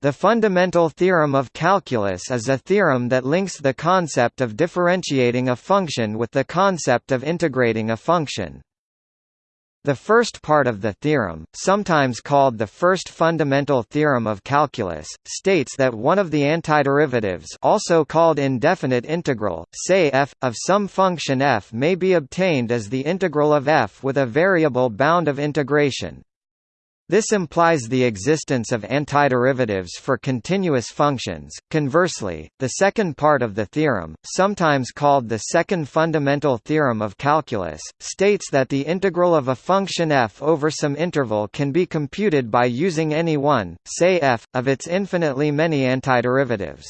The fundamental theorem of calculus is a theorem that links the concept of differentiating a function with the concept of integrating a function. The first part of the theorem, sometimes called the first fundamental theorem of calculus, states that one of the antiderivatives also called indefinite integral, say f, of some function f may be obtained as the integral of f with a variable bound of integration, this implies the existence of antiderivatives for continuous functions. Conversely, the second part of the theorem, sometimes called the second fundamental theorem of calculus, states that the integral of a function f over some interval can be computed by using any one, say f, of its infinitely many antiderivatives.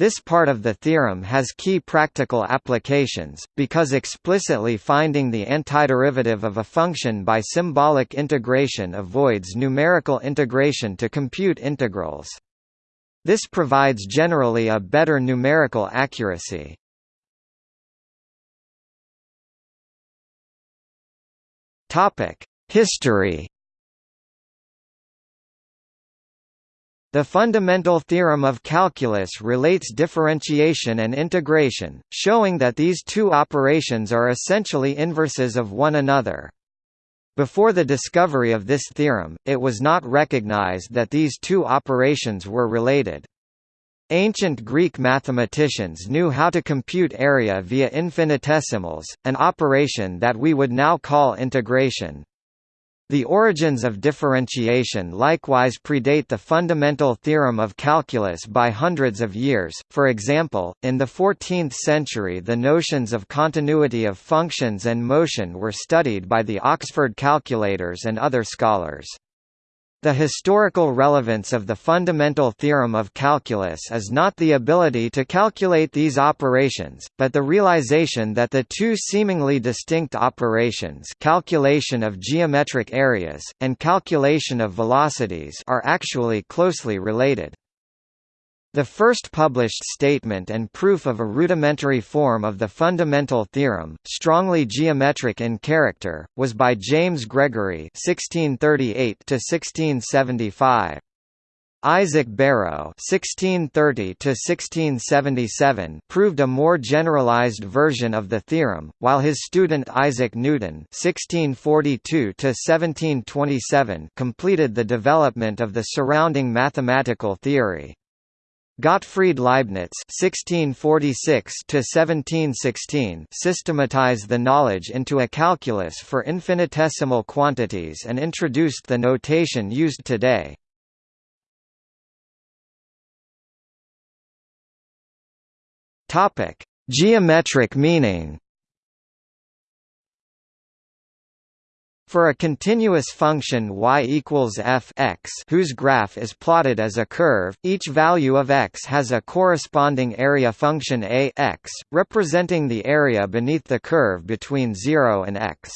This part of the theorem has key practical applications, because explicitly finding the antiderivative of a function by symbolic integration avoids numerical integration to compute integrals. This provides generally a better numerical accuracy. History The fundamental theorem of calculus relates differentiation and integration, showing that these two operations are essentially inverses of one another. Before the discovery of this theorem, it was not recognized that these two operations were related. Ancient Greek mathematicians knew how to compute area via infinitesimals, an operation that we would now call integration. The origins of differentiation likewise predate the fundamental theorem of calculus by hundreds of years, for example, in the 14th century the notions of continuity of functions and motion were studied by the Oxford calculators and other scholars. The historical relevance of the fundamental theorem of calculus is not the ability to calculate these operations, but the realization that the two seemingly distinct operations calculation of geometric areas, and calculation of velocities are actually closely related. The first published statement and proof of a rudimentary form of the fundamental theorem, strongly geometric in character, was by James Gregory (1638–1675). Isaac Barrow (1630–1677) proved a more generalized version of the theorem, while his student Isaac Newton (1642–1727) completed the development of the surrounding mathematical theory. Gottfried Leibniz (1646–1716) systematized the knowledge into a calculus for infinitesimal quantities and introduced the notation used today. Topic: Geometric meaning. For a continuous function y equals f x whose graph is plotted as a curve, each value of x has a corresponding area function a x, representing the area beneath the curve between 0 and x.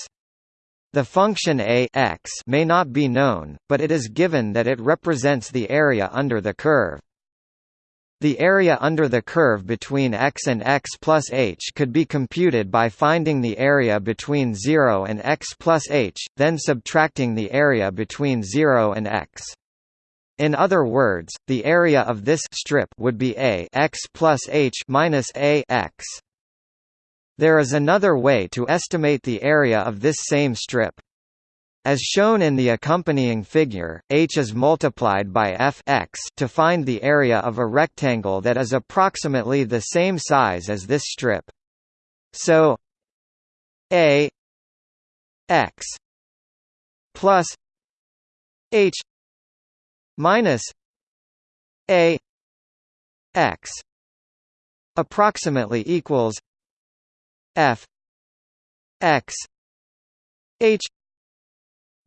The function a x may not be known, but it is given that it represents the area under the curve. The area under the curve between x and x plus h could be computed by finding the area between 0 and x plus h, then subtracting the area between 0 and x. In other words, the area of this strip would be a x plus h minus a x. There is another way to estimate the area of this same strip. As shown in the accompanying figure, h is multiplied by f x to find the area of a rectangle that is approximately the same size as this strip. So a x plus h minus a x approximately equals f x h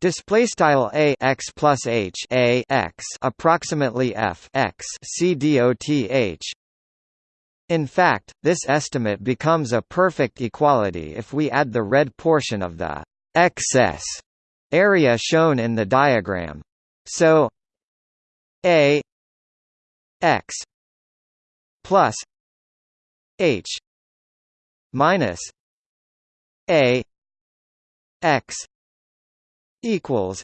Display style a x plus h a x approximately f x c dot h. In fact, this estimate becomes a perfect equality if we add the red portion of the excess area shown in the diagram. So a x plus h minus a x equals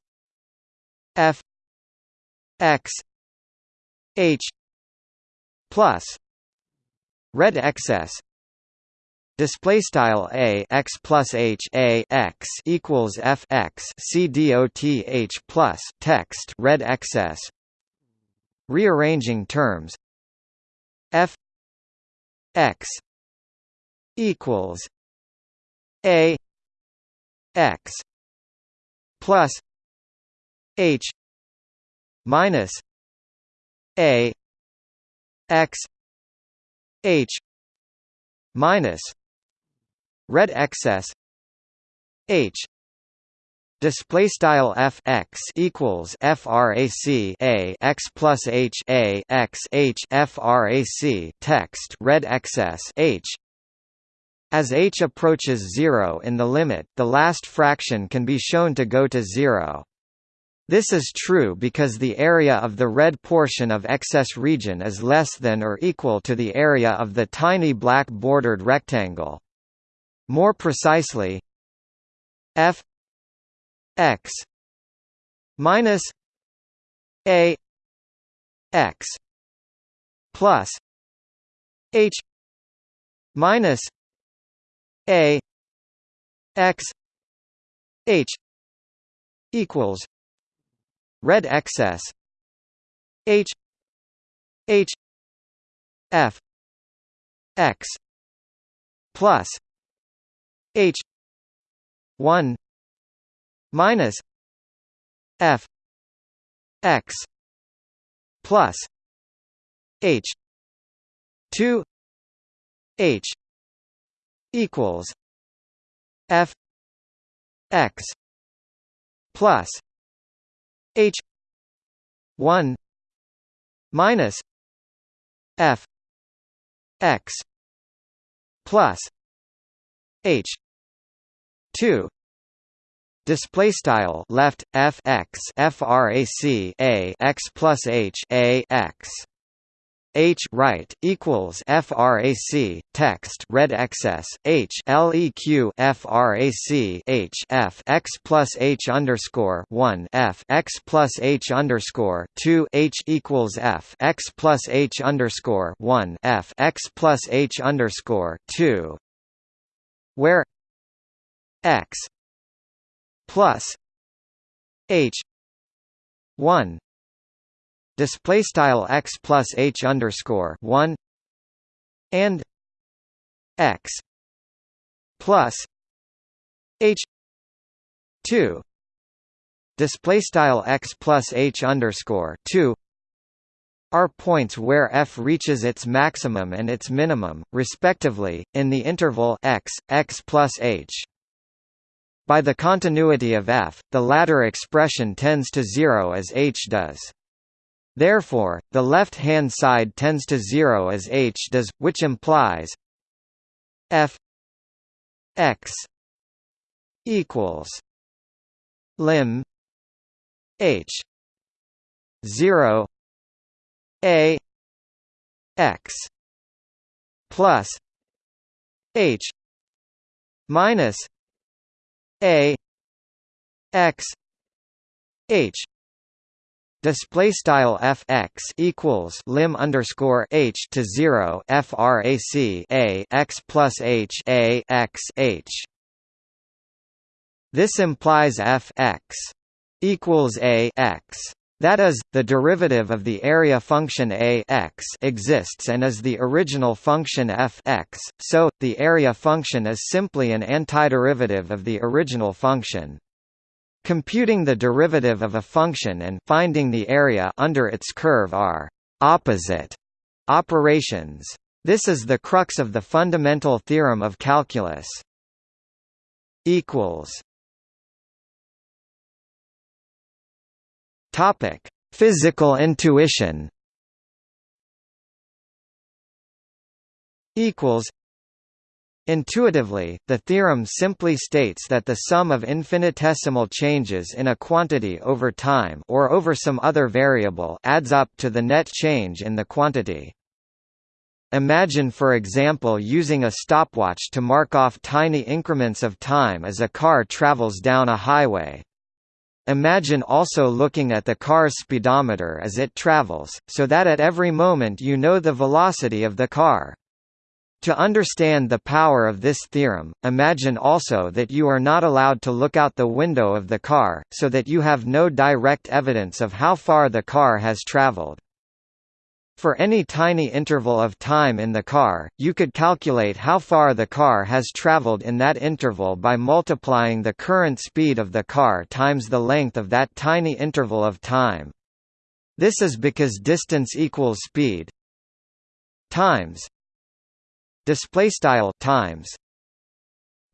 F X h plus red excess display style a x plus h a x equals f x c dot h plus text red excess. Rearranging terms. F x equals a x plus h minus a x h minus red excess h display style f x equals frac a x plus h a x h frac text red excess h as h approaches zero in the limit, the last fraction can be shown to go to zero. This is true because the area of the red portion of excess region is less than or equal to the area of the tiny black bordered rectangle. More precisely, f x minus a x plus h minus a x h equals red excess h h f x plus h 1 minus f x plus h 2 h equals f x plus h 1 minus f x plus h 2 Display style left f x frac a x plus h a x H right equals frac text red excess H leq frac H f x plus H underscore one f x plus H underscore two H equals f x plus H underscore one f x plus H underscore two where x plus H one display style x plus h underscore one and x plus h two display style x plus h underscore two are points where f reaches its maximum and its minimum, respectively, in the interval x, x plus h. By the continuity of f, the latter expression tends to zero as h does. Therefore, the left-hand side tends to zero as h does, which implies f x equals lim h 0 a x plus h minus a x h display style f x equals lim underscore h to zero frac a x plus h a x h. This implies f x equals a x. That is, the derivative of the area function a x exists and is the original function f x, so, the area function is simply an antiderivative of the original function. Computing the derivative of a function and finding the area under its curve are opposite operations. This is the crux of the fundamental theorem of calculus. equals Topic: Physical intuition. Equals Intuitively, the theorem simply states that the sum of infinitesimal changes in a quantity over time or over some other variable adds up to the net change in the quantity. Imagine for example using a stopwatch to mark off tiny increments of time as a car travels down a highway. Imagine also looking at the car's speedometer as it travels, so that at every moment you know the velocity of the car. To understand the power of this theorem, imagine also that you are not allowed to look out the window of the car, so that you have no direct evidence of how far the car has traveled. For any tiny interval of time in the car, you could calculate how far the car has traveled in that interval by multiplying the current speed of the car times the length of that tiny interval of time. This is because distance equals speed times display style times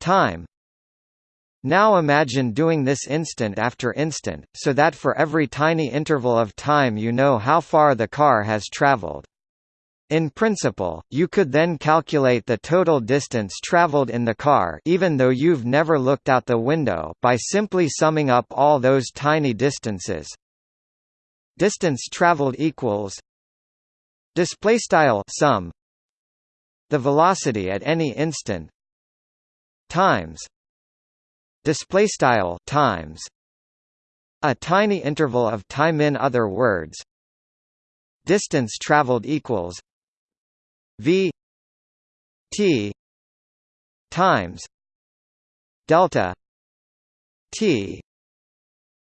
time now imagine doing this instant after instant, so that for every tiny interval of time you know how far the car has traveled. In principle, you could then calculate the total distance traveled in the car even though you've never looked out the window by simply summing up all those tiny distances. Distance traveled equals display style sum the velocity at any instant. Times. Display style times. A tiny interval of time in other words. Distance traveled equals v t times delta t.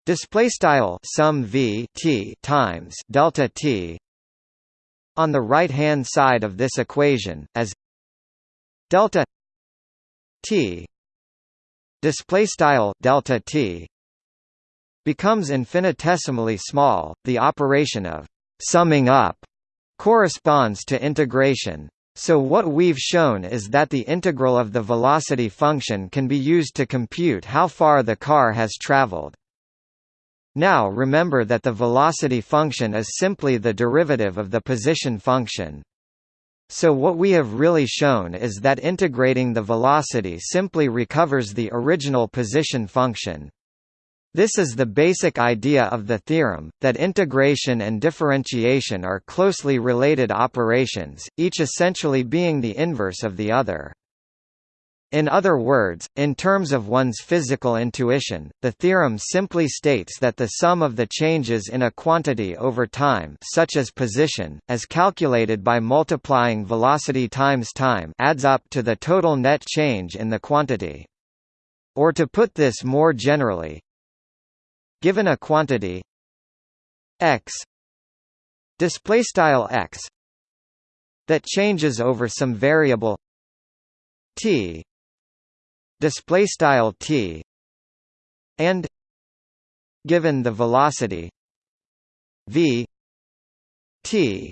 Display style sum v t times delta t on the right-hand side of this equation, as delta t display style delta t becomes infinitesimally small, the operation of summing up corresponds to integration. So what we've shown is that the integral of the velocity function can be used to compute how far the car has traveled. Now remember that the velocity function is simply the derivative of the position function. So what we have really shown is that integrating the velocity simply recovers the original position function. This is the basic idea of the theorem, that integration and differentiation are closely related operations, each essentially being the inverse of the other. In other words, in terms of one's physical intuition, the theorem simply states that the sum of the changes in a quantity over time such as position, as calculated by multiplying velocity times time adds up to the total net change in the quantity. Or to put this more generally, given a quantity x x that changes over some variable t display style t and given the velocity v t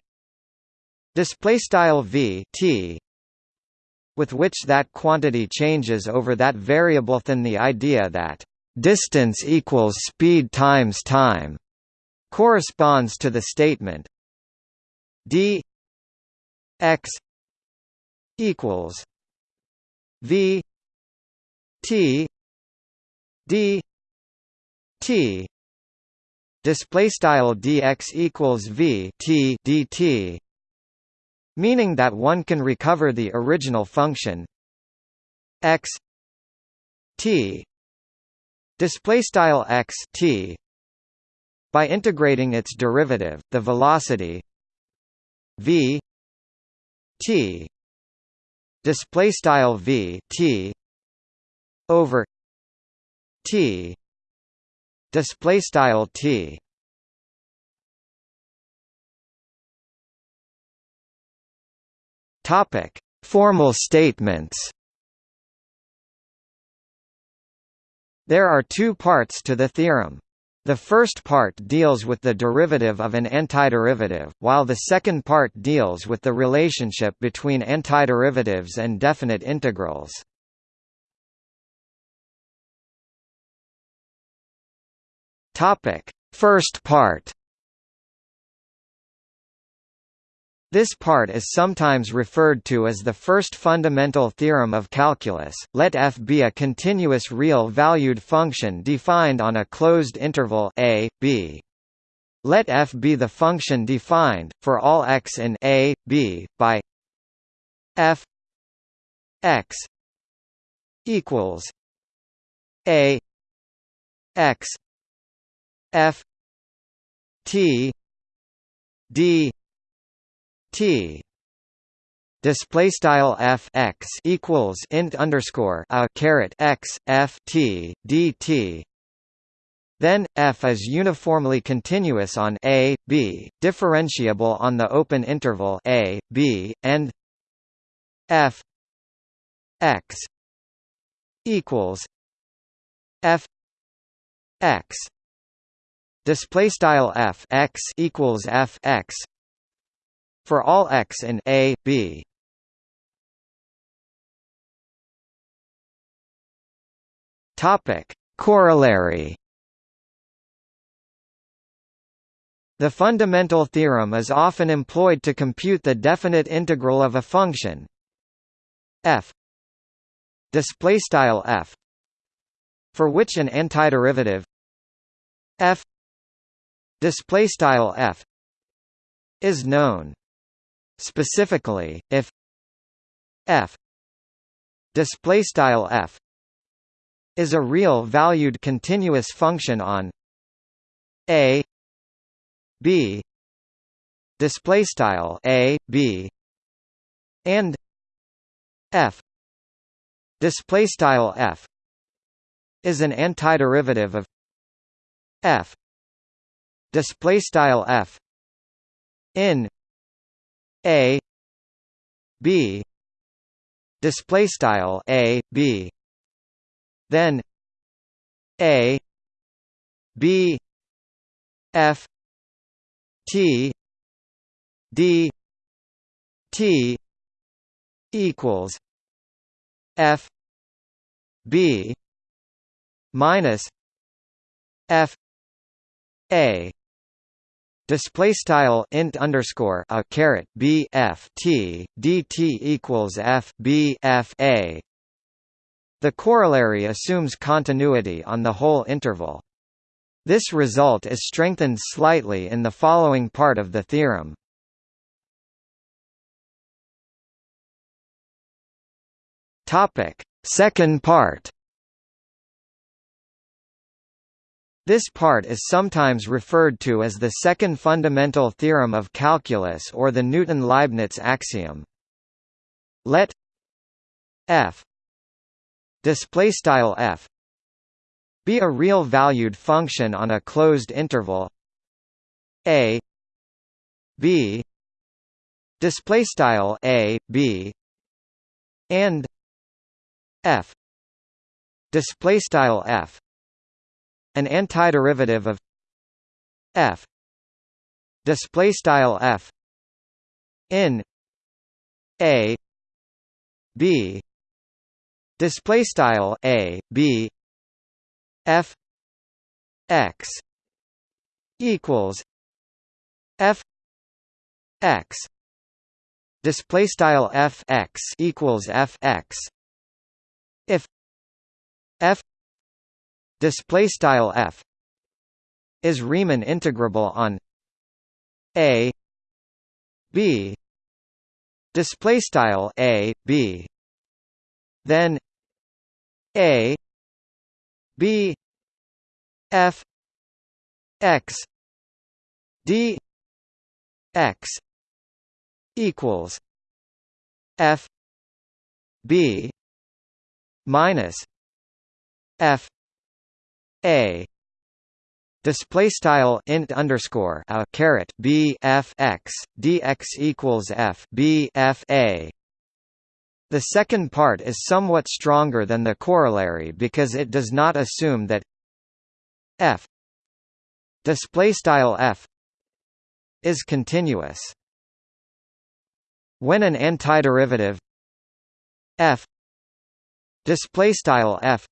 display style v t with which that quantity changes over that variable then the idea that distance equals speed times time corresponds to the statement d x equals v T D T display style dx equals v t dt meaning that one can recover the original function. X t display style x t by integrating its derivative the velocity v t display style v t over T display style T topic formal statements There are two parts to the theorem. The first part deals with the derivative of an antiderivative, while the second part deals with the relationship between antiderivatives and definite integrals. Topic: First part. This part is sometimes referred to as the first fundamental theorem of calculus. Let f be a continuous real-valued function defined on a closed interval a, b. Let f be the function defined for all x in a, b by f x equals a x f t d t. Display style f x equals int underscore a caret x f t d t. Then, f is uniformly continuous on a, b, differentiable on the open interval a, b, and f x equals f x display style f x equals f x for all x in a b. Topic. Corollary. The fundamental theorem is often employed to compute the definite integral of a function. F. Display style f for which an antiderivative. F display style f is known specifically if f display style f is a real valued continuous function on a b display style a b and f display style f is an antiderivative of f display style f in a b display style a b then a b f T D T equals F B minus F A Display style int underscore a caret b f t dt equals f b f a. The corollary assumes continuity on the whole interval. This result is strengthened slightly in the following part of the theorem. Topic: Second part. This part is sometimes referred to as the second fundamental theorem of calculus or the Newton-Leibniz axiom. Let f display style f be a real valued function on a closed interval a b display style a b and f display style f an antiderivative of f. Display style f. In a. B. Display style a b. F. X. Equals f. X. Display style f x equals f x. If f display style f is Riemann integrable on a b display style a b then a b f x d x equals f b minus f a display style int underscore a caret b f x dx equals f b f a the second part is somewhat stronger than the corollary because it does not assume that f display style f is continuous. When an antiderivative f display style f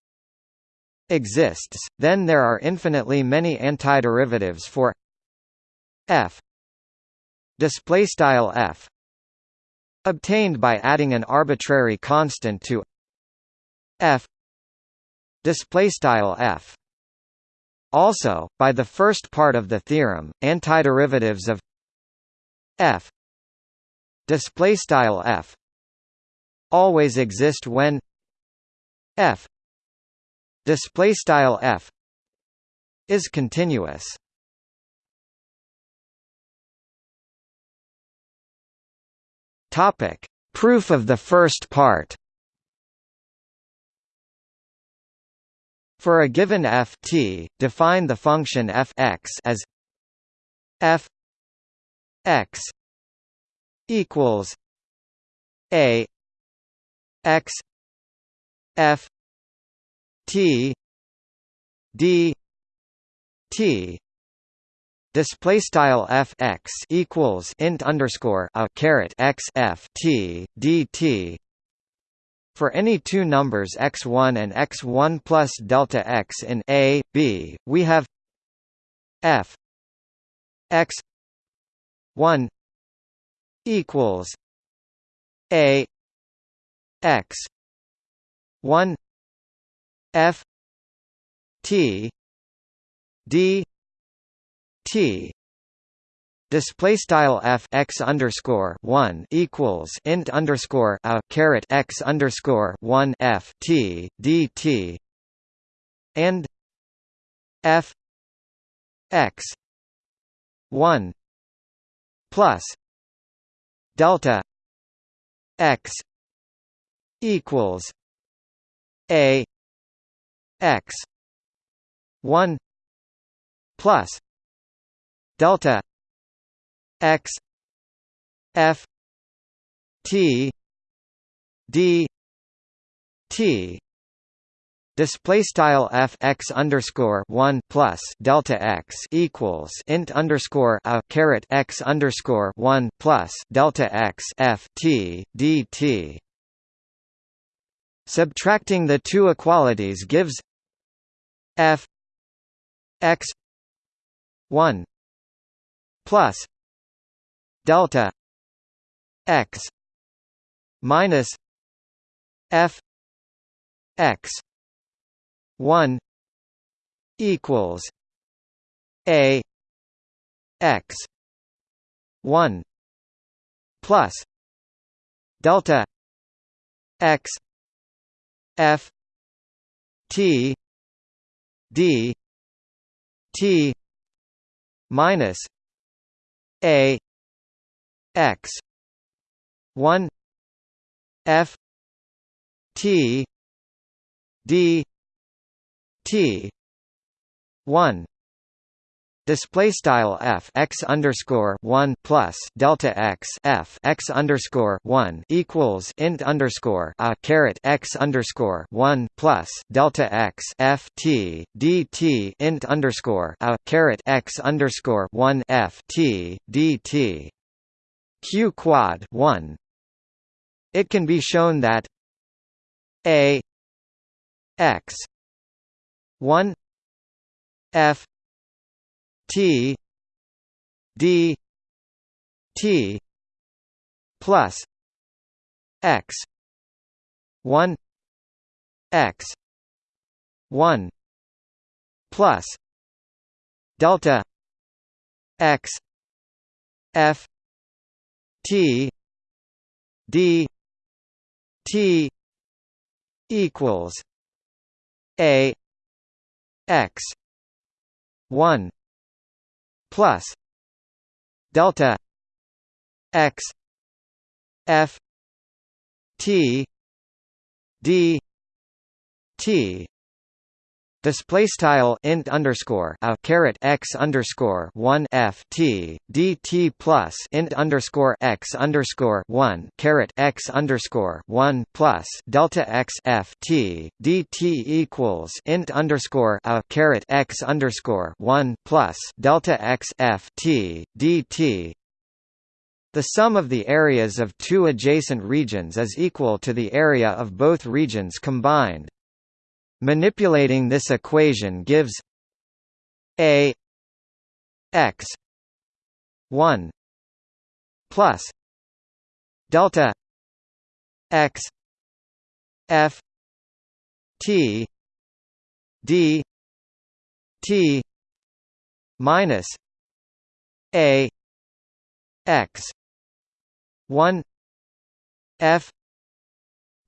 exists, then there are infinitely many antiderivatives for f. Display style f. Obtained by adding an arbitrary constant to f. Display style f. Also by the first part of the theorem antiderivatives of f. Display style f. Always exist when f display style f is continuous. Topic proof of the first part. For a given f t define the function f x as f x equals a x f t d t. Display style f x equals int underscore a caret x f t d t. For any two numbers x1 and x1 plus delta x in a b we have f x 1 equals a x 1 f t d t. Display style f x underscore one equals int underscore a caret x underscore one f t d t. And f x one plus delta x equals a x 1 plus delta x f t d t Display style f x underscore one plus delta x equals int underscore a caret x underscore one plus delta x f t d t. Subtracting the two equalities gives f x one plus delta x minus f x 1 equals a x 1 plus delta x f t d t minus a x 1 f t d T one display style f x underscore one plus delta x f x underscore one equals int underscore a caret x underscore one plus delta x f t d t int underscore a caret x underscore one f t d t q quad one. It can be shown that a x 1 f t d t plus x 1 x 1 plus delta x f t d t equals a x 1 plus delta x f t d t display style int underscore a caret x underscore one f t d t plus int underscore x underscore one caret x underscore one plus delta x f t d t equals int underscore a caret x underscore one plus delta x f t d t the sum of the areas of two adjacent regions is equal to the area of both regions combined. Manipulating this equation gives a x 1 plus delta x f t d t minus a x 1 f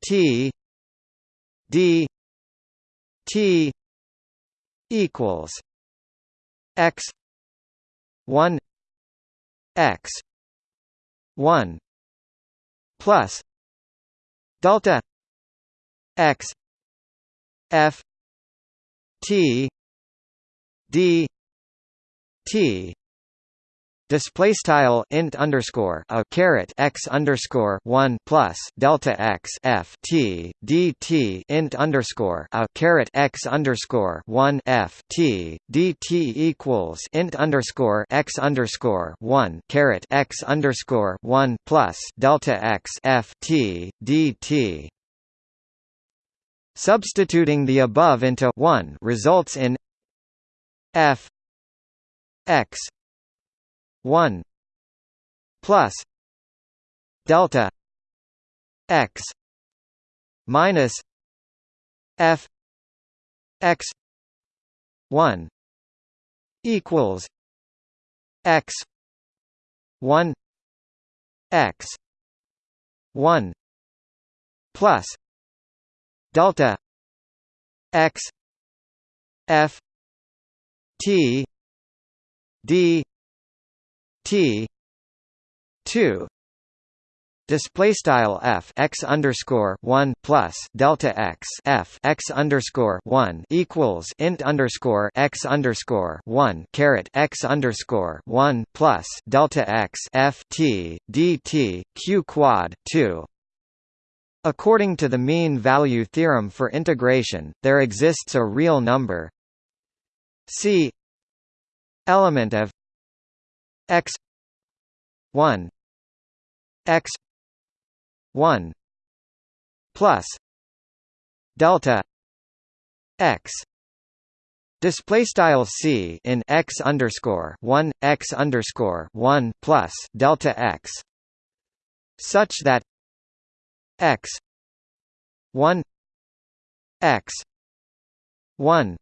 t d T equals X one X one plus delta x f t d t display style int underscore a caret x underscore one plus delta x f t d t int underscore a caret x underscore one f t d t equals int underscore x underscore one caret x underscore one plus delta x f t d t. Substituting the above into 1 results in f x 1 plus delta x minus f x 1 equals x 1 x 1 plus delta x f t d t 2 display style f x underscore one plus delta x f x underscore one equals int underscore x underscore one caret x underscore one plus delta x f t dt q quad two. According to the mean value theorem for integration, there exists a real number c element of x 1 x 1 plus delta x. Display style c in x underscore one x underscore one plus delta x, such that x one x one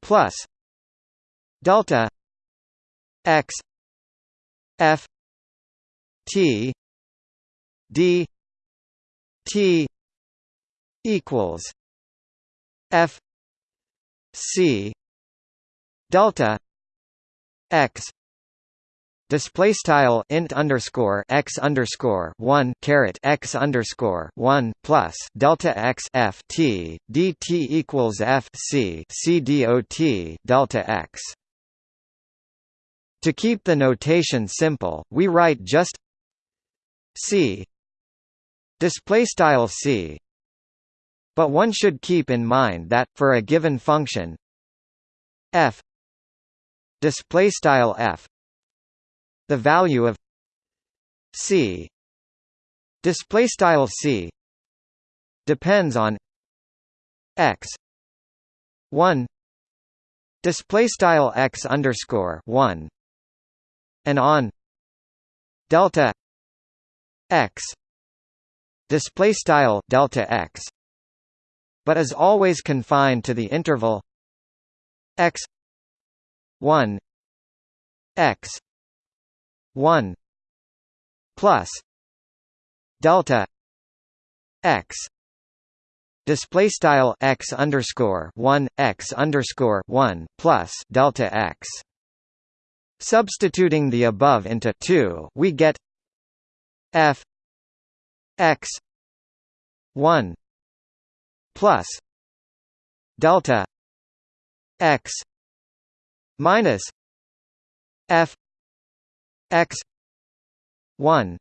plus delta x f t d t equals f c delta x display style int underscore x underscore one caret x underscore one plus delta x f t dt equals f c c dot delta x to keep the notation simple, we write just c display style c. But one should keep in mind that for a given function f display style f the value of c display style c depends on x 1 display style x underscore 1 and on. Delta x. Display style delta x. But is always confined to the interval x 1 x 1 plus delta x. Display style x underscore 1 x underscore 1 plus delta x Substituting the above into 2, we get f x 1 plus delta x minus f x 1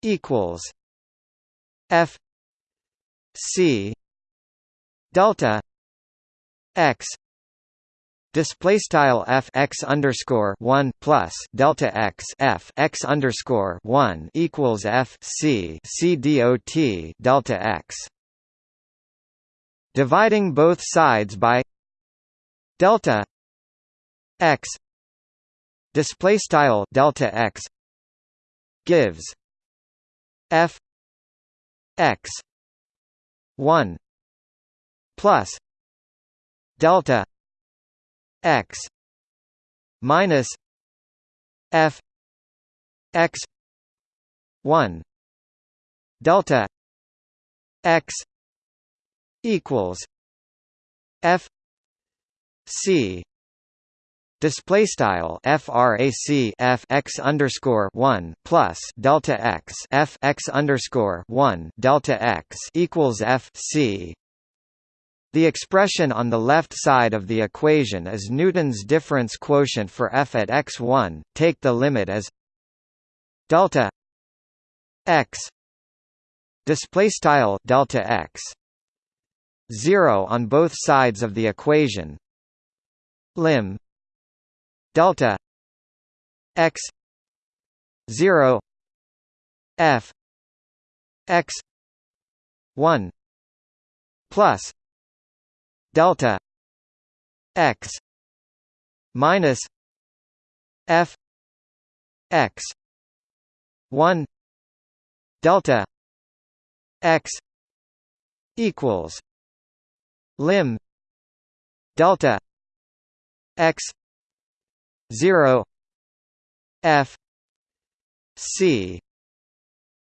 equals f c delta x Display style f x underscore one plus delta x f x underscore one equals f c c dot delta x. Dividing both sides by delta x display style delta x gives f x one plus delta x minus f x 1 delta x equals f c display style frac f x underscore 1 plus delta x f x underscore 1 delta x equals f c the expression on the left side of the equation is Newton's difference quotient for f at x1. Take the limit as delta x display style delta x 0 on both sides of the equation lim delta x 0 f x 1 plus delta x minus f x 1 delta x equals lim delta x 0 f c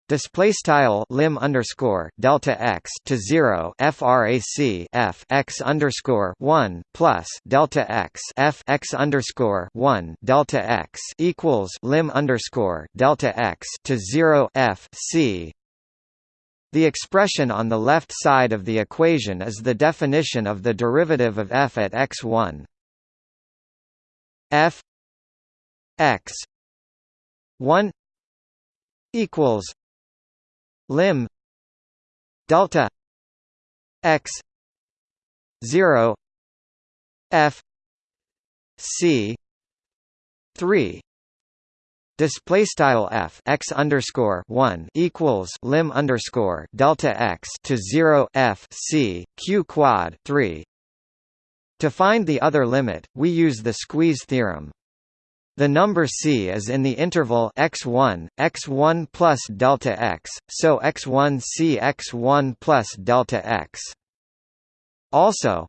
Display style lim underscore delta x to zero frac f x underscore one plus delta x f x underscore one delta x equals lim underscore delta x to zero f c. The expression on the left side of the equation is the definition of the derivative of f at x1. f x 1 equals lim delta x 0 f c 3 Display style f x underscore one equals lim underscore delta x to zero f c q quad three. To find the other limit, we use the squeeze theorem. The number c is in the interval x1, x1 plus delta x, so x1 c x1 plus delta x. Also,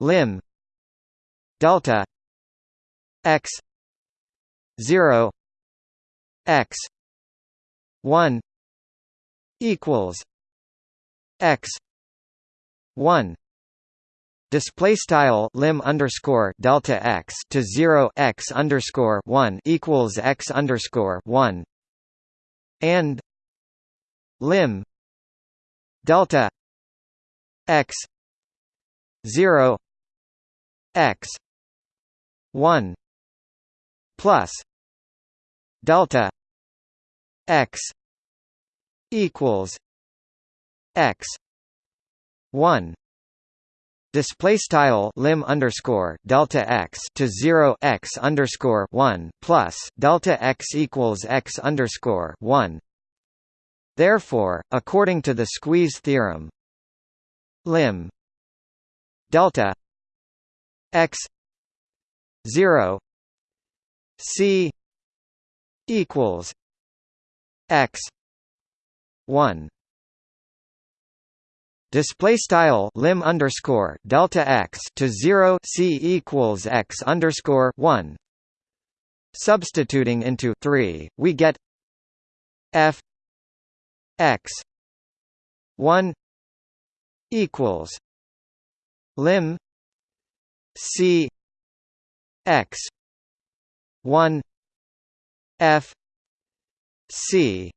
lim delta x 0 x 1 equals x 1 display style lim underscore delta x to 0 x underscore 1 equals x underscore 1 and lim delta x 0 x 1 plus delta x equals x 1 display style lim underscore delta x to 0 x underscore 1 plus delta x equals x underscore 1 therefore according to the squeeze theorem lim delta x 0 c equals x 1 display style lim underscore delta x to 0 c equals x underscore 1 substituting into 3 we get f x 1 equals lim c x 1 f c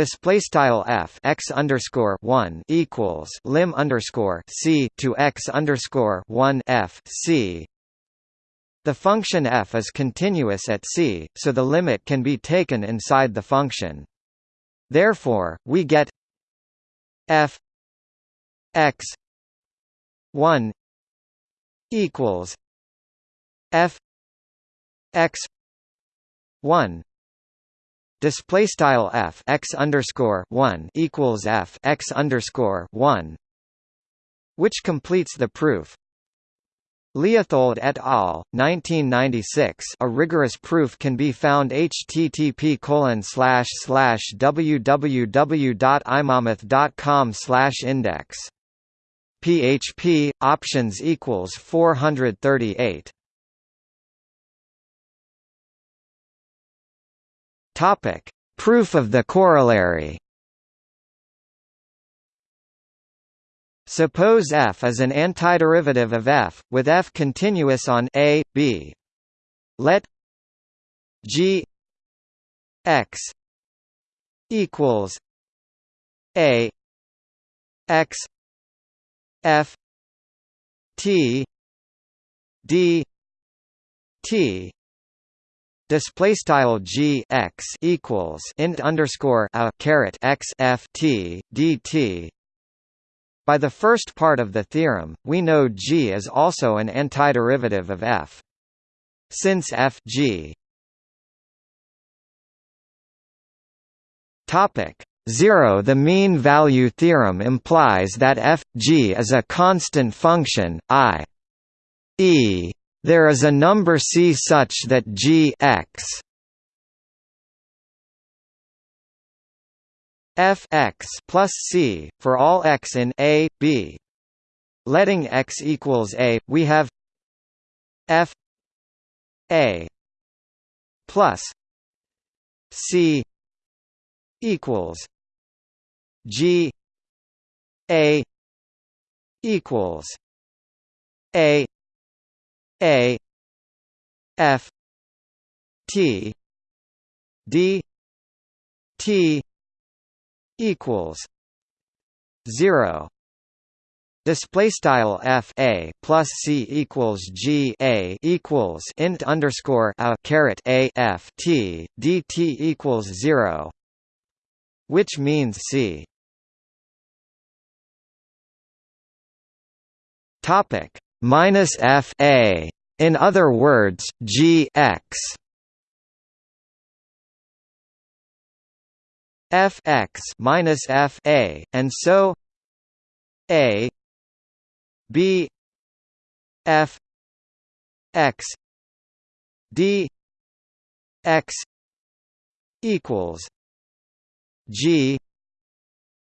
display style f x underscore one equals lim underscore c to x underscore one f c. The function f is continuous at c, so the limit can be taken inside the function. Therefore, we get f x one equals f x one display style f x underscore one equals f x underscore one, which completes the proof. Leithold et al. 1996. A rigorous proof can be found http slash index. PHP options equals 438. Topic: Proof of the corollary. Suppose f is an antiderivative of f, with f continuous on a, b. Let g x equals a x f t d t display style g x equals int underscore a caret x f t dt. By the first part of the theorem, we know g is also an antiderivative of f. Since f g topic 0 The mean value theorem implies that f g is a constant function, i. e. There is a number c such that g x f x plus c for all x in a b. Letting x equals a, we have f a plus c equals G A equals A A F T D T equals zero. Display style f a plus c equals g a equals int underscore a caret a f t d t equals zero, which means c. Topic minus f a. In other words, g x f x minus f a, and so a b f x d x equals g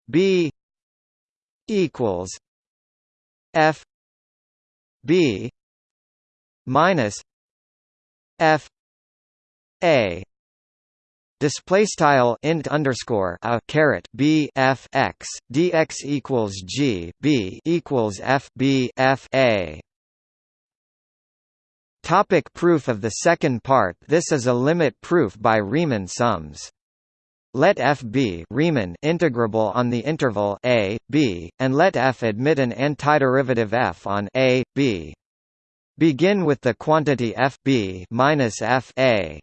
b equals f b minus f a Display style int underscore a caret b f x dx equals g b equals f b f a. Topic proof of the second part This is a limit proof by Riemann sums. Let f be Riemann integrable on the interval a, b, and let f admit an antiderivative f on a, b. Begin with the quantity f b minus f a.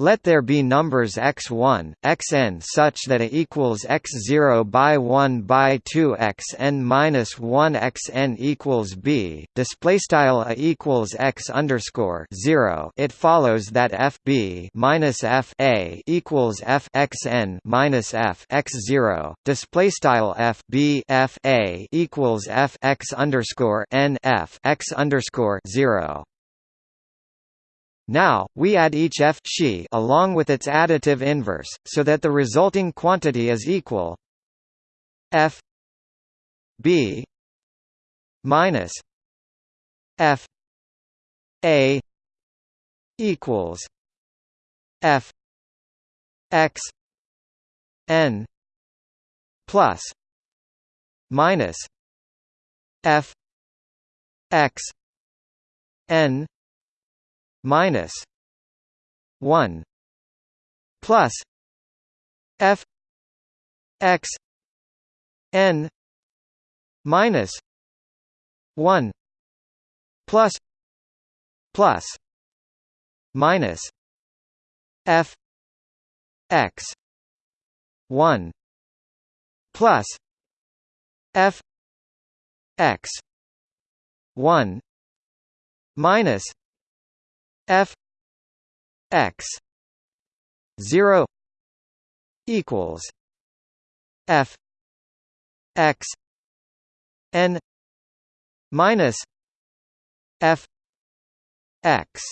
Let there be numbers x1, xn such that a equals x0 by 1 by 2 xn minus 1 xn equals b. Display style a equals x underscore 0. It follows that f b minus f a equals f xn minus f x0. Display style f b f a equals f x underscore n f x underscore 0. Now, we add each f along with its additive inverse, so that the resulting quantity is equal f b minus f a equals f x n plus minus f x n minus 1 plus f x n minus 1 plus plus minus f x 1 plus f x 1 minus f x 0 equals f x n minus f x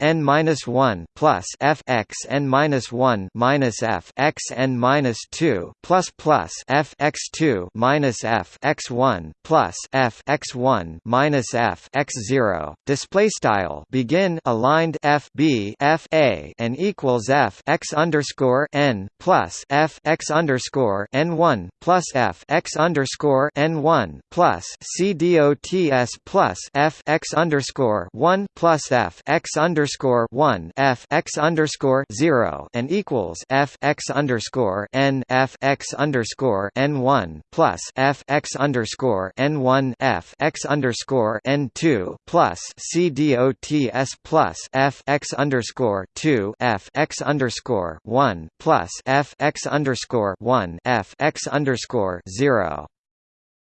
n minus one plus f x n minus one minus f x n minus two plus plus f x two minus f x one plus f x one minus f x zero. Display style. Begin. Aligned. F b f a and equals f x underscore n plus f x underscore n one plus f x underscore n one plus c dots plus f x underscore one plus f x underscore one f x underscore zero and equals f x underscore n f x underscore n one plus f x underscore n one f x underscore n two plus c dots plus f x underscore two f x underscore one plus f x underscore one f x underscore zero.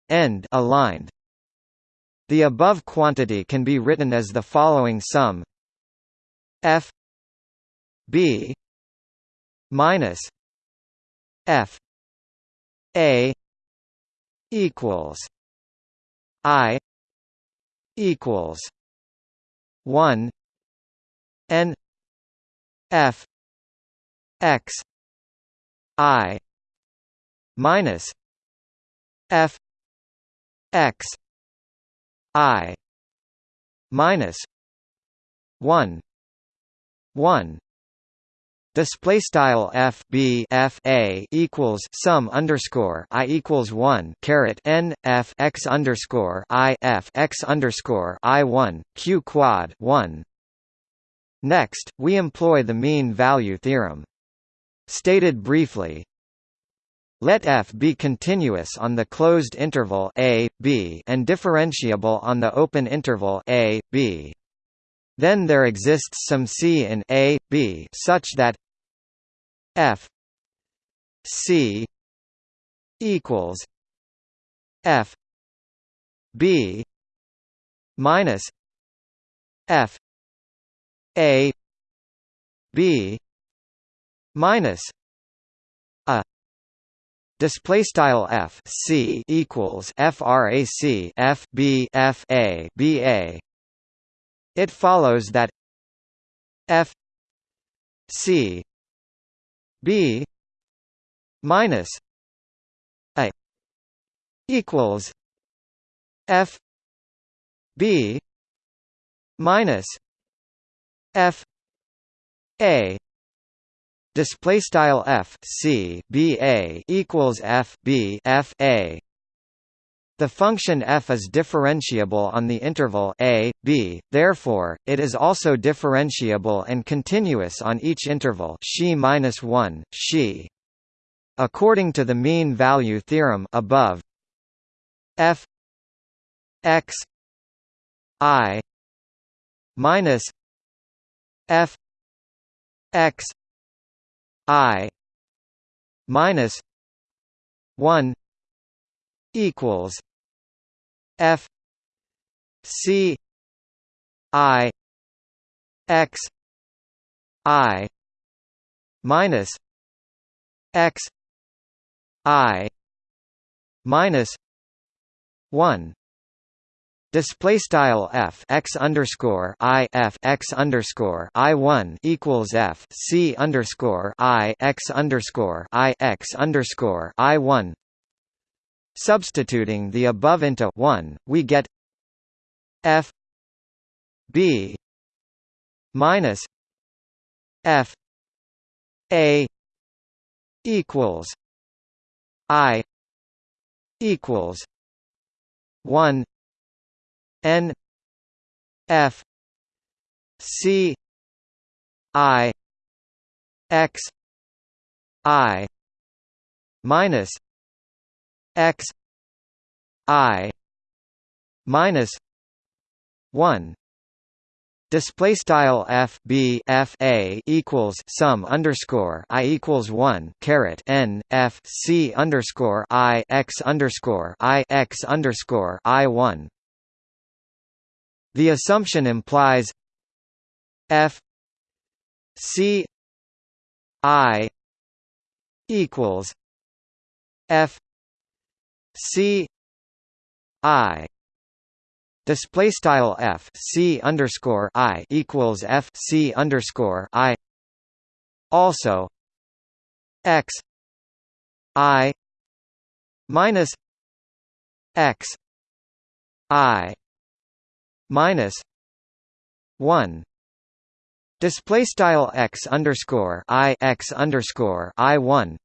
End aligned. The above quantity can be written as the following sum f b minus f a equals i equals 1 n f x i minus f x i minus 1 1 Display style f b f a equals sum underscore i equals one caret n f x underscore i f x underscore i one q quad one. Next, we employ the mean value theorem. Stated briefly, let f be continuous on the closed interval a, b and differentiable on the open interval a, b. Then there exists some c in a, b such that f c equals f b minus f a b minus a Display style f c equals frac f b f a b a. It follows that f c b minus a equals f b minus f a. Display style f c b a equals f b f a the function f is differentiable on the interval a, b, therefore, it is also differentiable and continuous on each interval xi-1, xi. According to the mean value theorem above, f x i minus f x i minus 1 equals f c i x i minus x i minus 1 Display style f x underscore i f x underscore i one equals f c underscore i x underscore i x underscore i one. Substituting the above into one, we get f b minus f a equals i equals one N F C I X I minus X I minus one. Display style f b f a equals sum underscore i equals one caret n f c underscore i x underscore i x underscore i one. The assumption implies f c i equals f c i display style f c underscore i equals f c underscore i. Also x i minus x i minus one display style x underscore i x underscore i one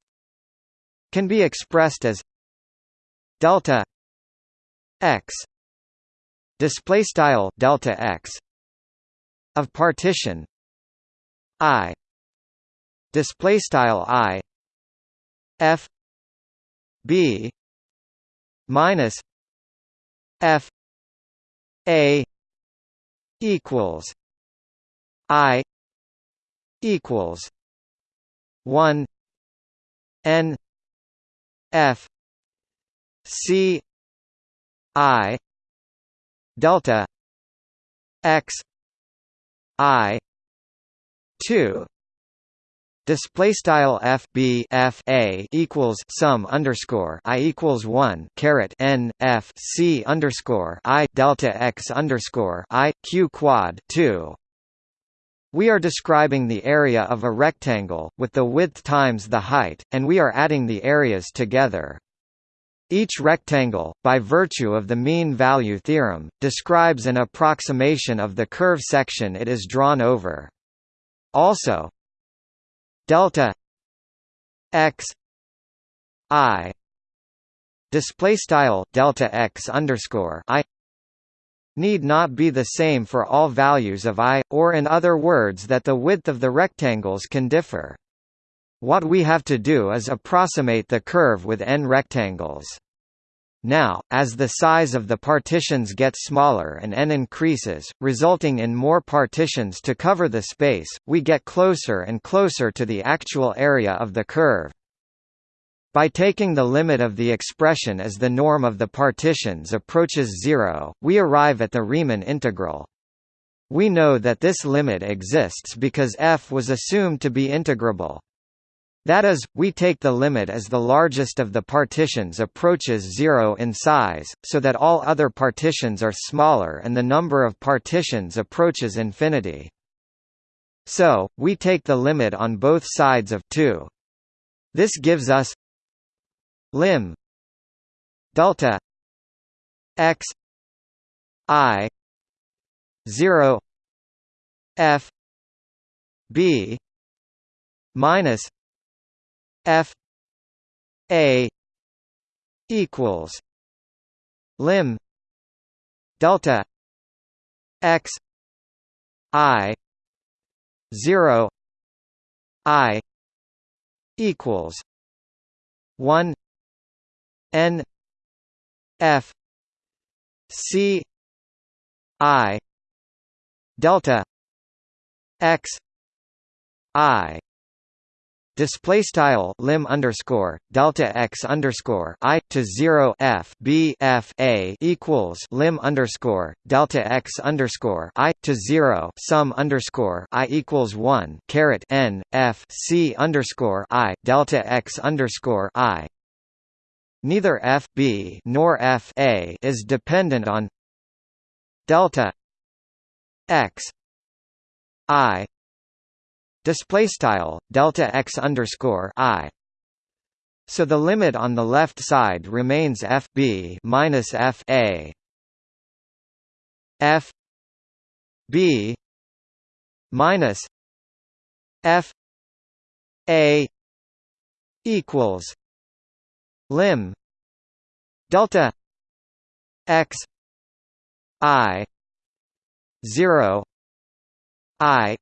can be expressed as delta x display style delta x of partition i display style i f b minus f a equals i equals 1 n f c i delta x i 2 Display style f b f a equals sum underscore i equals one caret n f c underscore i delta x underscore i q quad two. We are describing the area of a rectangle with the width times the height, and we are adding the areas together. Each rectangle, by virtue of the mean value theorem, describes an approximation of the curve section it is drawn over. Also, delta x i display style delta x underscore i need not be the same for all values of i, or in other words that the width of the rectangles can differ. What we have to do is approximate the curve with n rectangles. Now, as the size of the partitions gets smaller and n increases, resulting in more partitions to cover the space, we get closer and closer to the actual area of the curve. By taking the limit of the expression as the norm of the partitions approaches zero, we arrive at the Riemann integral. We know that this limit exists because f was assumed to be integrable. That is, we take the limit as the largest of the partitions approaches zero in size, so that all other partitions are smaller and the number of partitions approaches infinity. So, we take the limit on both sides of 2. This gives us lim delta x i 0 f b minus F A equals lim delta x I zero I equals one N F C I delta x I display style lim underscore delta x underscore i to zero f b f a equals lim underscore delta x underscore i to zero sum underscore i equals one caret n f c underscore i delta x underscore i. Neither f b nor f a is dependent on delta x i display style delta x underscore i. So the limit on the left side remains f b minus f a. F b minus f a equals lim delta x i 0 i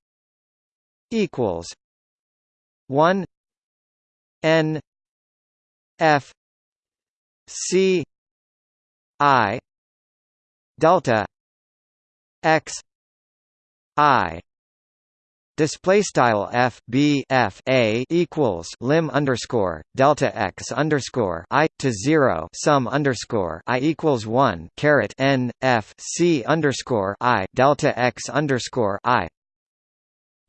equals one N F C I delta X I. Display style f b f a equals lim underscore delta x underscore i to zero sum underscore i equals one caret n f c underscore i delta x underscore i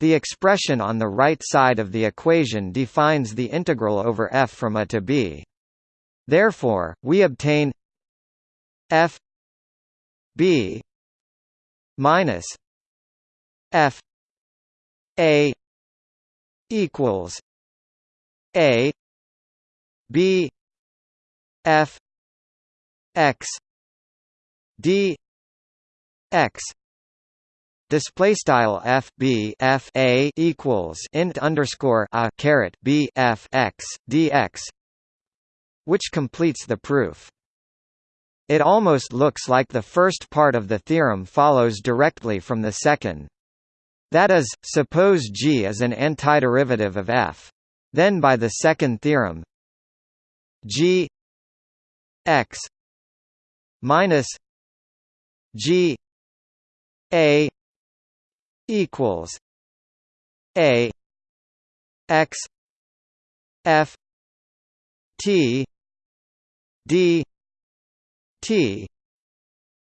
the expression on the right side of the equation defines the integral over f from a to b. Therefore, we obtain f B minus F A equals A B F X D X Display style f b f a equals int underscore a caret b f x dx, which completes the proof. It almost looks like the first part of the theorem follows directly from the second. That is, suppose g is an antiderivative of f. Then by the second theorem, g x minus g a equals a x f t d t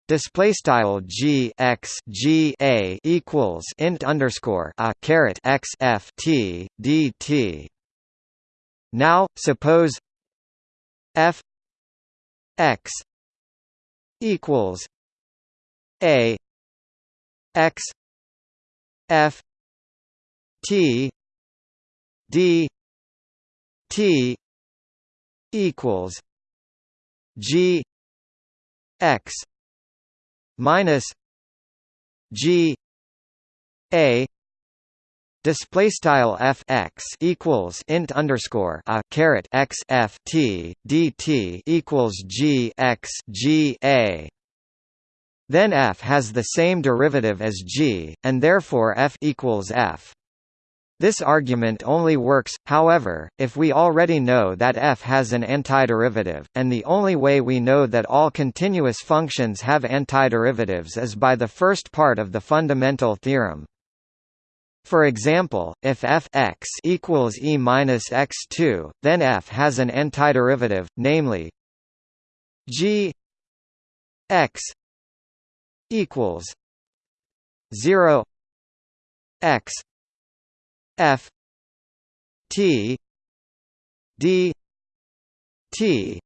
display style g x g a equals int underscore a caret x f t d t. Now suppose f x equals a x f t d t equals g x minus g a display style f x equals int underscore a caret x f t d t equals g x g a then f has the same derivative as g, and therefore f equals f. This argument only works, however, if we already know that f has an antiderivative, and the only way we know that all continuous functions have antiderivatives is by the first part of the fundamental theorem. For example, if f x equals e minus x2, then f has an antiderivative, namely g x equals zero x f t d t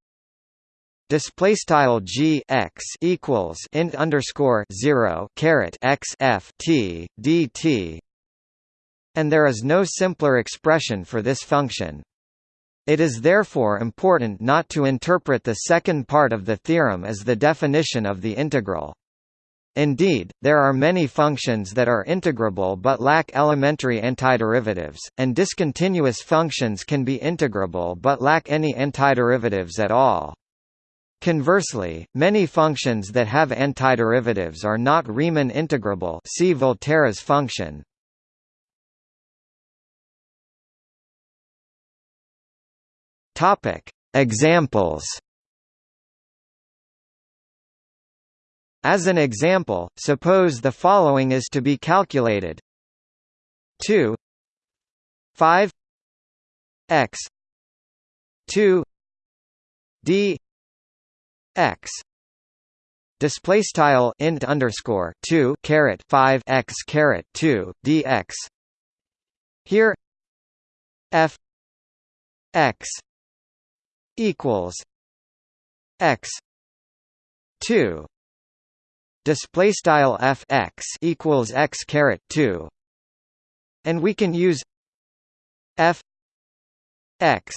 display style g x equals int underscore zero caret x f t d t, and there is no simpler expression for this function. It is therefore important not to interpret the second part of the theorem as the definition of the integral. Indeed, there are many functions that are integrable but lack elementary antiderivatives, and discontinuous functions can be integrable but lack any antiderivatives at all. Conversely, many functions that have antiderivatives are not Riemann integrable see Volterra's function. Examples As an example, suppose the following is to be calculated. 2 5 x 2 d x display style int underscore 2 caret 5 x caret 2 dx here f x equals x 2 display style f x equals x caret 2 and we can use f x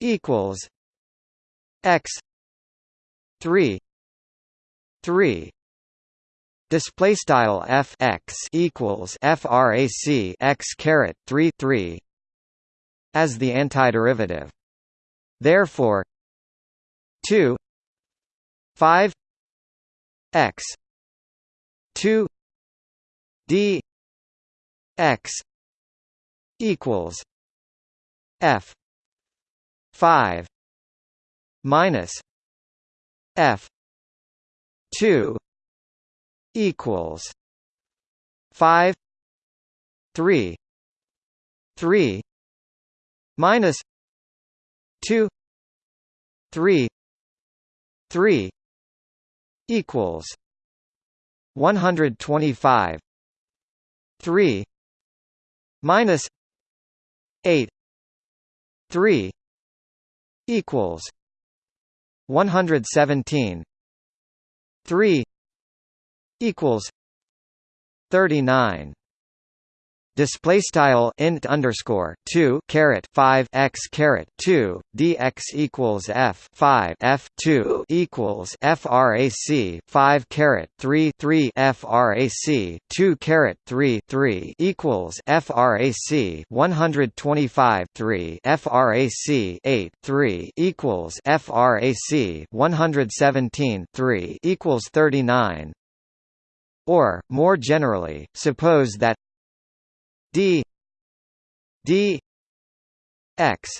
equals x 3 3 display style f x equals frac x caret 3 3 as the antiderivative. Therefore 2 5 x. 2 d x equals f 5 minus f 2 equals 5 3 3 minus 2 3 3 equals 125 3 minus 8 3 equals 117 three equals thirty nine display style int underscore 2 caret 5 x caret 2 dx equals f 5 f 2 equals frac 5 caret 3 3 frac 2 caret 3 3 equals frac 125 3 frac 8 3 equals frac 117 3 equals 39 or more generally suppose that d d x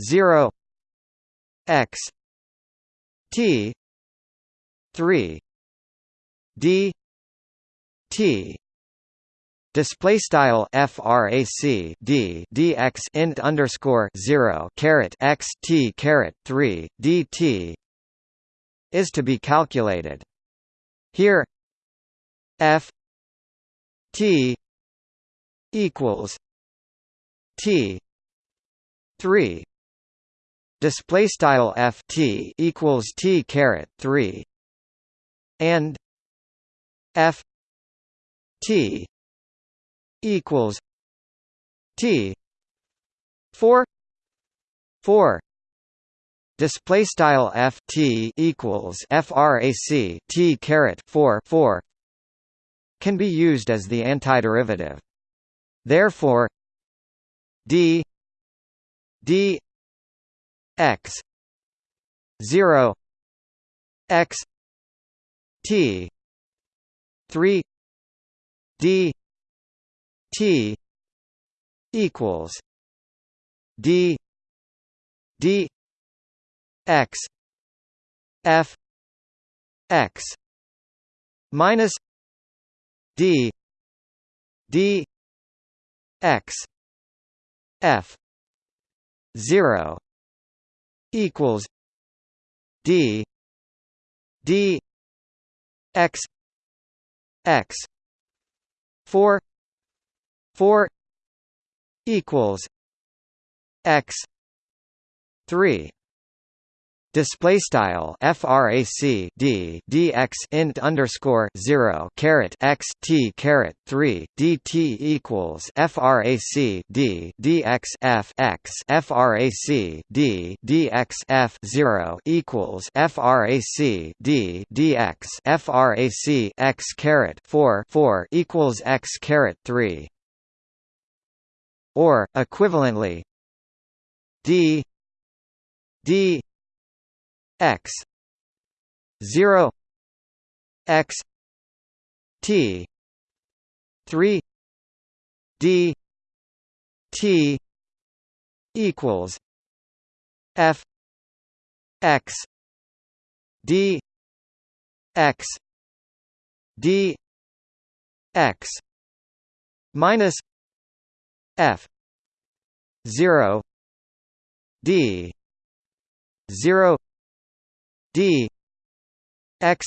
0 x t 3 d t Display style frac d dx int underscore zero caret x t caret three dt is to be calculated. Here f t equals T three. Display style F T equals T caret three. And F T equals T four. Four. Display style F T equals frac T caret 4 4 can be used as the antiderivative Therefore, d d x 0 x t 3 d t equals d d x f x minus d d x f 0 equals d d x x 4 4 equals x 3 Display style frac d dx int underscore zero caret x t caret three dt equals frac d dx f x frac d dx f zero equals frac d dx frac x caret four four equals x caret three. Or equivalently d d x. 0 x. T. 3 d. T. equals f. X. D. X. D. X. minus f. 0 d. 0 d x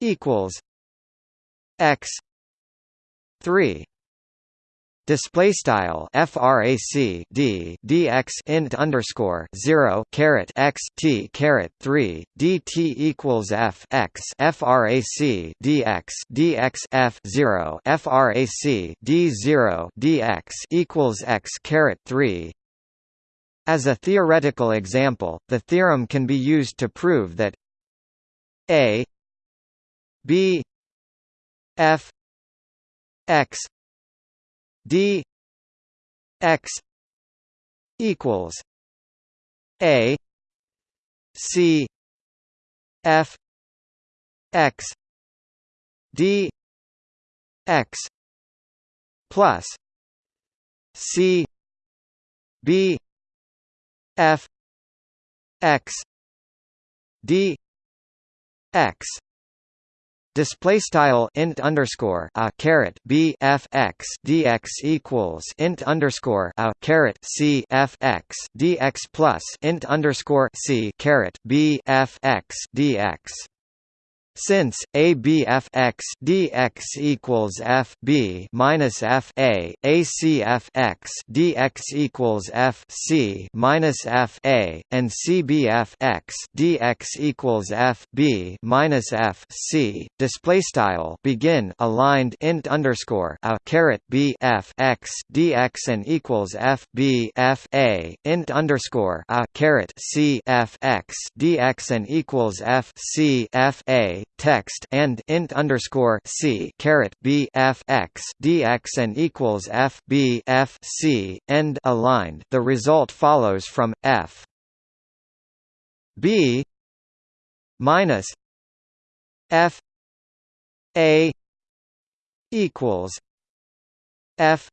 equals x 3 display style frac d dx int underscore 0 caret x t caret 3 dt equals f x frac dx dx f 0 frac d 0 dx equals x caret 3 as a theoretical example, the theorem can be used to prove that a b f x d x equals a c f x d x plus c b f x d x. Display style int underscore a caret b f x dx equals int underscore a caret c f x dx plus int underscore c caret b f x dx Since a b f x dx equals f b minus f a a c f x dx equals f c minus f a and c b f x dx equals f b minus f c. Display style begin aligned int underscore a caret b f x dx and equals f b f a int underscore a caret c f x dx and equals f c f a text and int underscore c caret b f x dx and equals f b f c end aligned. The result follows from f b minus f a equals f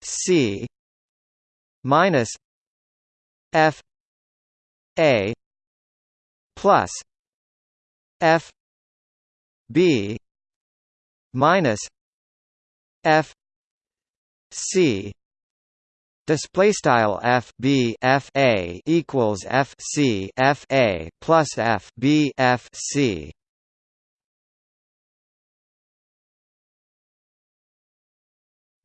c minus f a plus f b minus f c. Display style f b f a equals f c f a plus f b f c.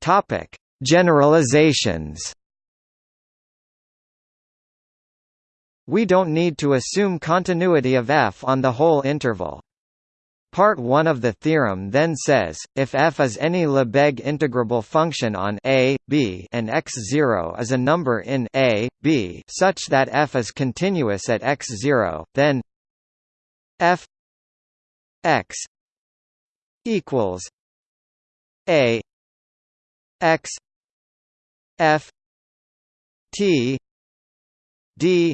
Topic generalizations We don't need to assume continuity of f on the whole interval. Part 1 of the theorem then says, if f is any Lebesgue integrable function on a, b and x0 is a number in a, b such that f is continuous at x0, then f x equals a x f t d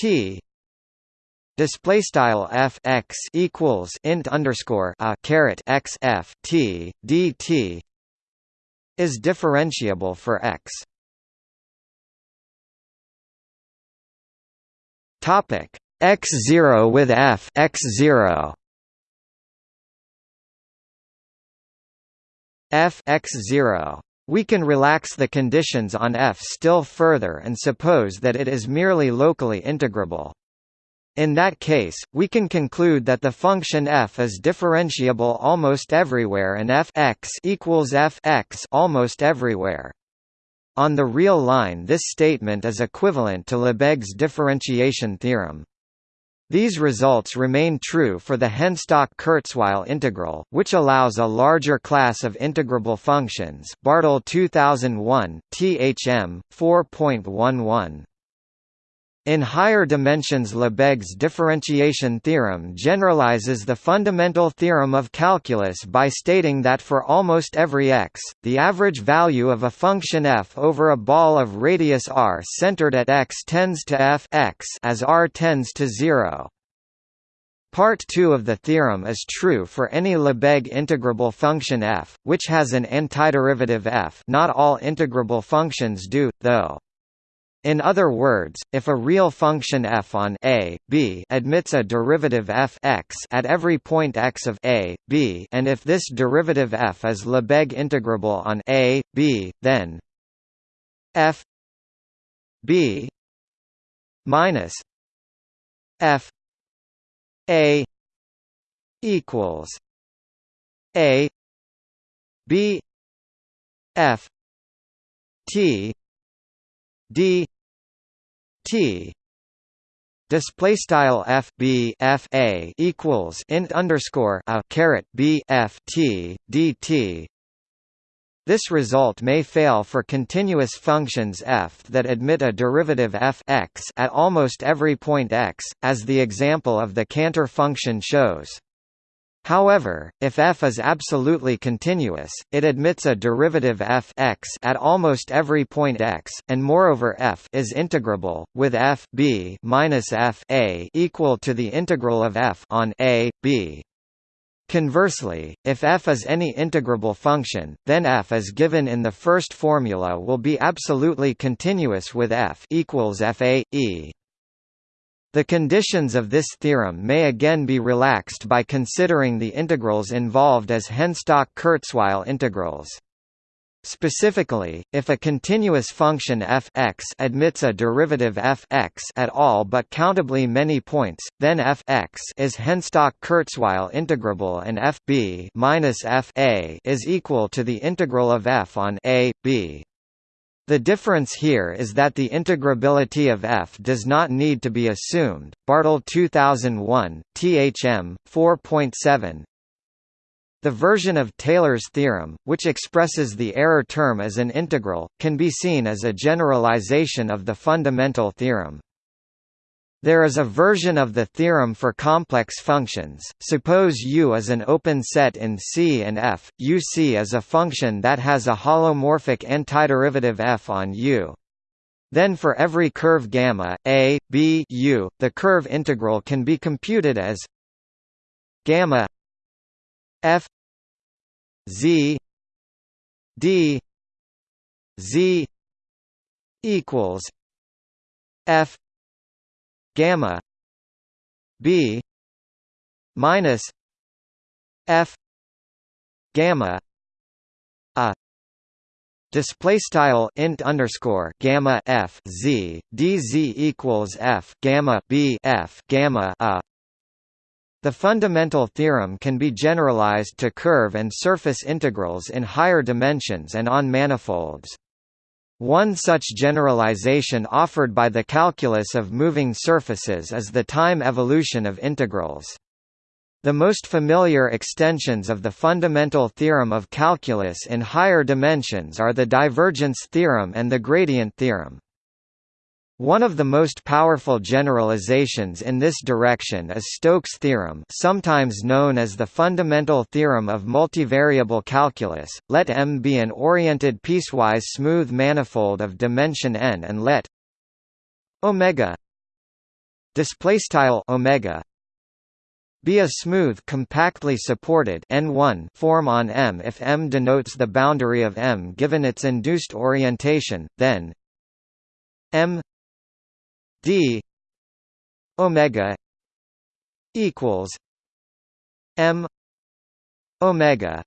t display style f x equals int underscore a caret x f t d t is differentiable for x. Topic x zero with f x zero. f x zero we can relax the conditions on f still further and suppose that it is merely locally integrable. In that case, we can conclude that the function f is differentiable almost everywhere and f x equals f x almost everywhere. On the real line this statement is equivalent to Lebesgue's differentiation theorem. These results remain true for the Henstock-Kurzweil integral, which allows a larger class of integrable functions Bartle 2001, THM, 4.11. In higher dimensions Lebesgue's differentiation theorem generalizes the fundamental theorem of calculus by stating that for almost every x, the average value of a function f over a ball of radius r centered at x tends to f x as r tends to 0. Part 2 of the theorem is true for any Lebesgue integrable function f, which has an antiderivative f not all integrable functions do, though. In other words, if a real function f on a, b admits a derivative f x at every point x of a, b and if this derivative f is Lebesgue integrable on a, b, then f b minus f a equals a b f t d t display style f b f a equals int underscore a caret b f t d t this result may fail for continuous functions f that admit a derivative f x at almost every point x, as the example of the Cantor function shows. However, if f is absolutely continuous, it admits a derivative f x at almost every point x, and moreover f is integrable, with f b minus f a equal to the integral of f on a b. Conversely, if f is any integrable function, then f as given in the first formula will be absolutely continuous with f equals f a e. The conditions of this theorem may again be relaxed by considering the integrals involved as Henstock-Kurzweil integrals. Specifically, if a continuous function f x admits a derivative f x at all but countably many points, then f x is Henstock-Kurzweil integrable and f b minus f a is equal to the integral of f on a b. The difference here is that the integrability of f does not need to be assumed. Bartle 2001, THM 4.7, the version of Taylor's theorem, which expresses the error term as an integral, can be seen as a generalization of the fundamental theorem. There is a version of the theorem for complex functions. Suppose U is an open set in C and F. UC is a function that has a holomorphic antiderivative f on U. Then for every curve gamma a, b, u, the curve integral can be computed as gamma f z d z equals f gamma b minus f gamma a Display style int underscore gamma f z d z equals f gamma b f gamma a the fundamental theorem can be generalized to curve and surface integrals in higher dimensions and on manifolds. One such generalization offered by the calculus of moving surfaces is the time evolution of integrals. The most familiar extensions of the fundamental theorem of calculus in higher dimensions are the divergence theorem and the gradient theorem. One of the most powerful generalizations in this direction is Stokes' theorem sometimes known as the fundamental theorem of multivariable calculus. Let M be an oriented piecewise smooth manifold of dimension n and let omega omega be a smooth compactly supported n1 form on M if M denotes the boundary of M given its induced orientation then M d omega equals m omega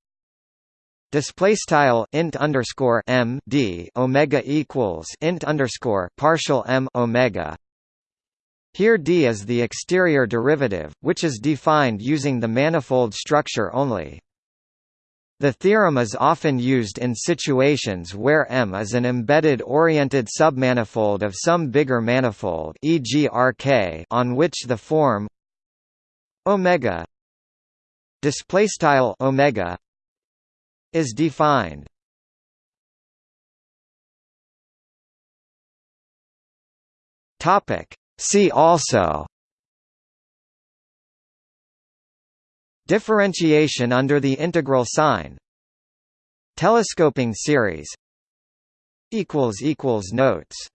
display style int underscore m d omega equals int underscore partial m omega. Here d is the exterior derivative which is defined using the manifold structure only the theorem is often used in situations where M is an embedded oriented submanifold of some bigger manifold e.g. RK on which the form omega displaystyle omega is defined. Topic See also Differentiation under the integral sign. Telescoping series. Notes